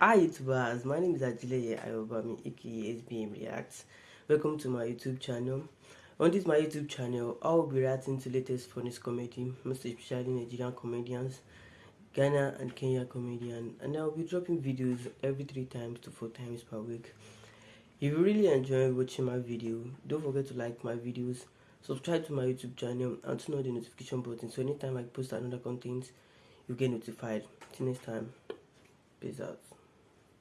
Hi YouTubers, my name is Ajileye Ayobami aka SBM Reacts. Welcome to my YouTube channel. On this my YouTube channel, I will be reacting to latest funny comedy, most especially Nigerian comedians, Ghana and Kenya comedian, and I will be dropping videos every three times to four times per week. If you really enjoy watching my video, don't forget to like my videos, subscribe to my YouTube channel, and turn on the notification button so anytime I post another content, you get notified. Till next time, peace out.